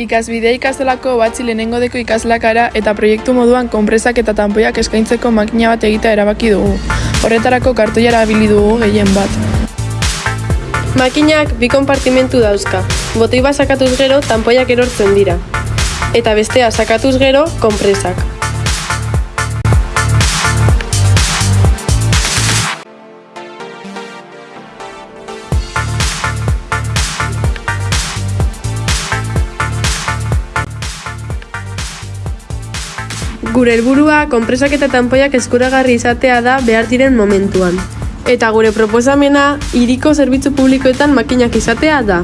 Ikasbidea ikastolako batzi lehenengo deko ikaslakara eta proiektu moduan konpresak eta tanpoiak eskaintzeko makina bat egitea erabaki dugu. Horretarako kartoia erabili dugu gehien bat. Makinak bi konpartimentu dauzka. Botoi bat sakatuz gero tanpoiak erortzen dira. Eta bestea sakatuz gero konpresak. Gure helburua konpresak eta tanpoiak eskuragarri izatea da behar diren momentuan. Eta gure proposamena hiriko zerbitzu publikoetan makinak izatea da.